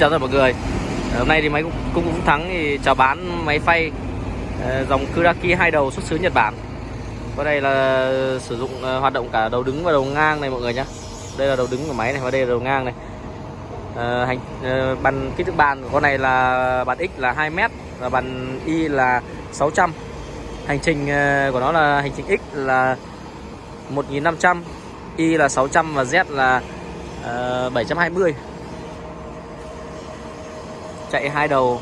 Chào tất cả mọi người. Ờ, hôm nay thì máy cũng cũng, Thắng thì chào bán máy phay. Ờ, dòng Kuraki hai đầu xuất xứ Nhật Bản. Có đây là sử dụng ờ, hoạt động cả đầu đứng và đầu ngang này mọi người nhé Đây là đầu đứng của máy này và đây là đầu ngang này. Hành bàn kích thước bàn của con này là bàn X là 2m và bàn Y là 600 hành trình của nó là hành trình X là 1500 Y là 600 và Z là ờ, 720 chạy hai đầu.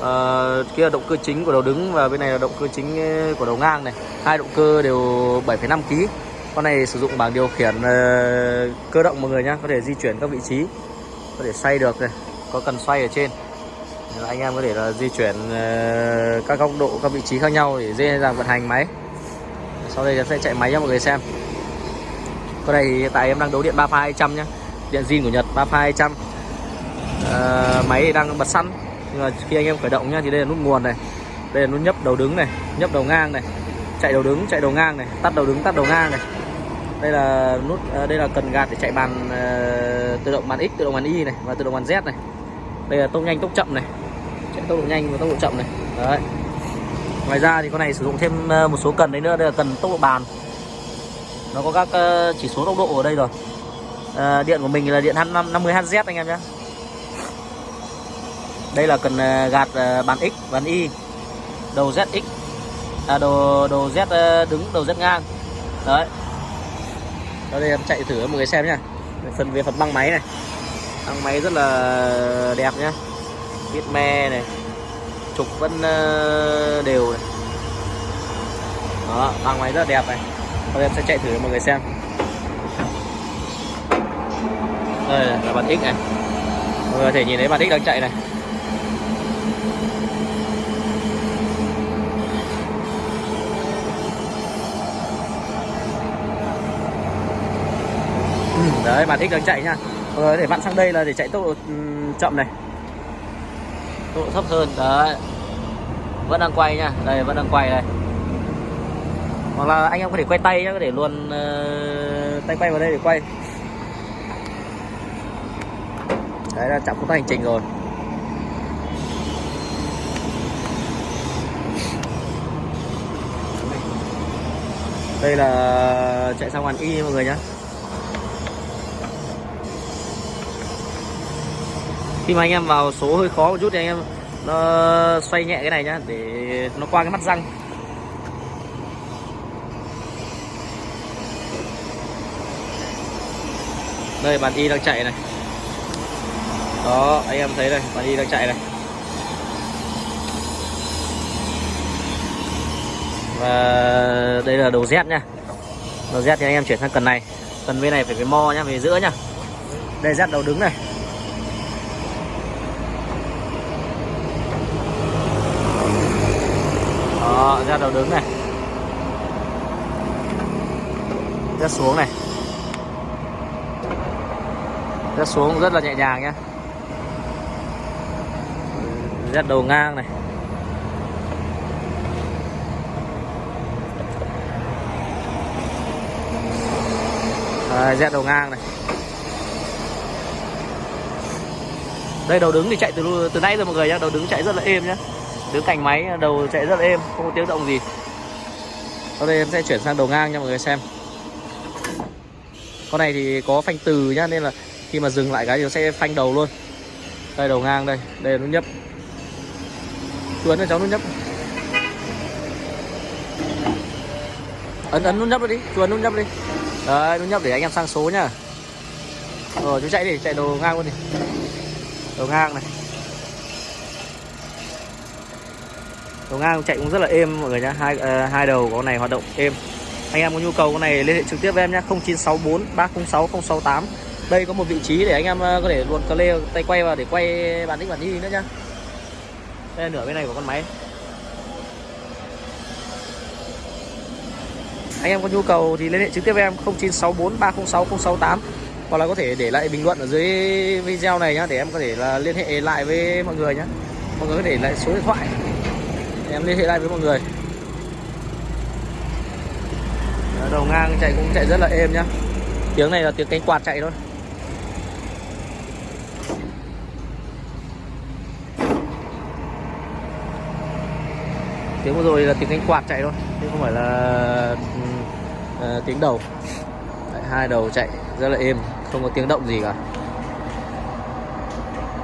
Ờ, kia là động cơ chính của đầu đứng và bên này là động cơ chính ờ, của đầu ngang này. Hai động cơ đều 7,5 kg con này sử dụng bảng điều khiển uh, cơ động mọi người nhé có thể di chuyển các vị trí có thể xoay được này có cần xoay ở trên. Nên là anh em có thể là di chuyển ờ, các góc độ các vị trí khác nhau để dễ dàng vận hành máy. Sau đây em sẽ chạy máy cho mọi người xem. Con này thì hiện tại em đang đấu điện 3 pha 200 nhé điện zin của Nhật 3 pha 200 Ờ, máy thì đang bật xăng nhưng mà khi anh em khởi động nhá thì đây là nút nguồn này. Đây là nút nhấp đầu đứng này nhấp đầu ngang này chạy đầu đứng chạy đầu ngang này tắt đầu đứng tắt đầu ngang này. Đây là nút ờ, đây là cần gạt để chạy bàn ờ, tự động bàn x tự động bàn y này và tự động bàn z này. Đây là tốc nhanh tốc chậm này. Chạy tốc độ nhanh và tốc độ chậm này. Đấy. Ngoài ra thì con này sử dụng thêm ờ, một số cần đấy nữa. Đây là cần tốc độ bàn. Nó có các ờ, chỉ số tốc độ ở đây rồi. À, điện của mình là điện 50 Hz anh em nhé đây là cần ờ, gạt ờ, bàn X bàn Y. Đầu ZX à đầu đầu Z ờ, đứng đầu Z ngang. Đấy. Ở đây em chạy thử mọi người xem nhá. Phần về phần băng máy này. Băng máy rất là đẹp nhá. Viết me này. Trục vẫn đều này. Đó băng máy rất là đẹp này. Bây em sẽ chạy thử cho mọi người xem. Đây là bàn X này. Mọi người có thể nhìn thấy bàn X đang chạy này Ừ, đấy bạn X đang chạy nha. Ờ, để vặn sang đây là để chạy tốc độ ừ, chậm này. Tốc độ thấp hơn đấy. Vẫn đang quay nha. Đây vẫn đang quay đây. Hoặc là anh em có thể quay tay nhá có thể luôn uh, tay quay vào đây để quay. Đấy là chạm công tác hành trình rồi. Đây là chạy sang hoàn y, mọi người nhé khi mà anh em vào số hơi khó một chút thì anh em, nó xoay nhẹ cái này nhá, để nó qua cái mắt răng. Đây bàn y đang chạy này. Đó, anh em thấy đây bàn y đang chạy này. Và đây là đầu Z nha đầu Z thì anh em chuyển sang cần này. Cần bên này phải về mo nhá, về giữa nhá. Đây, Z đầu đứng này. Đó, Z đầu đứng này. Z xuống này. Z xuống rất là nhẹ nhàng nhá. Z đầu ngang này. Đấy, Z đầu ngang này. Đây đầu đứng thì chạy từ từ nãy rồi mọi người nhá. Đầu đứng chạy rất là êm nhá. Đứng cạnh máy đầu chạy rất là êm không có tiếng động gì. Sau đây em sẽ chuyển sang đầu ngang cho mọi người xem. Con này thì có phanh từ nhá nên là khi mà dừng lại cái thì nó sẽ phanh đầu luôn. Đây đầu ngang đây. Đây nút nhấp. Chuấn cho cháu nút nhấp. Ấn ấn nút nhấp đi. Chuấn nút nhấp đi đấy đúng nhập để anh em sang số nhá. Ờ chú chạy đi chạy đồ ngang luôn đi. Đồ ngang này. Đồ ngang chạy cũng rất là êm mọi người nhá. Hai uh, hai đầu có con này hoạt động êm. Anh em có nhu cầu con này liên hệ trực tiếp với em nhé 0964 306 068 đây có một vị trí để anh em ờ, có thể luồn cờ lê tay quay vào để quay bản đích bản đi nữa nhá. Đây là nửa bên này của con máy. anh em có nhu cầu thì liên hệ trực tiếp với em 0964306068 hoặc là có thể để lại bình luận ở dưới video này nhá, để em có thể là liên hệ lại với mọi người nhá. Mọi người có thể lại số điện thoại. Em liên hệ lại với mọi người. Đầu ngang chạy cũng chạy rất là êm nhá. Tiếng này là tiếng cánh quạt chạy thôi. Tiếng vừa rồi là tiếng cánh quạt chạy thôi, chứ không phải là ừ, Ờ, tiếng đầu. Đấy, hai đầu chạy rất là êm không có tiếng động gì cả.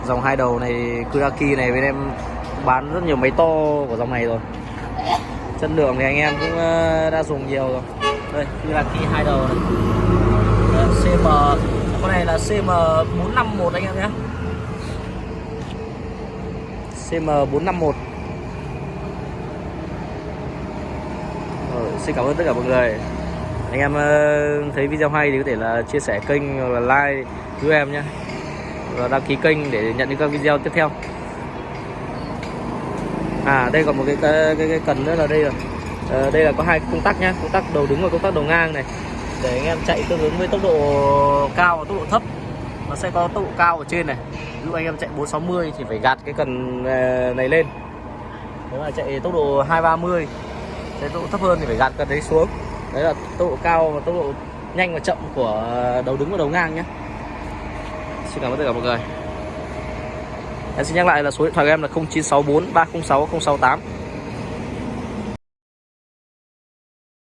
Dòng hai đầu này Kuraki này bên em bán rất nhiều máy to của dòng này rồi. Chất lượng thì anh em cũng ờ, đã dùng nhiều rồi. Đây Kuraki hai đầu này. Ờ, CM con này là CM451 anh em nhé. CM451 Rồi, xin cảm ơn tất cả mọi người anh em ờ, thấy video hay thì có thể là chia sẻ kênh hoặc là like giúp em nhé và đăng ký kênh để nhận những các video tiếp theo. À đây còn một cái cái cái, cái cần nữa là đây rồi. À, đây là có hai công tắc nhá. Công tắc đầu đứng và công tắc đầu ngang này. Để anh em chạy tương ứng với tốc độ cao và tốc độ thấp. Nó sẽ có tốc độ cao ở trên này. Ví dụ anh em chạy 460 thì phải gạt cái cần ờ, này lên. Nếu mà chạy tốc độ 230 chạy tốc độ thấp hơn thì phải gạt cần đấy xuống đấy là tốc độ cao và tốc độ nhanh và chậm của đầu đứng và đầu ngang nhé. Xin cảm ơn tất cả mọi người. Em xin nhắc lại là số điện thoại của em là 0964 306 068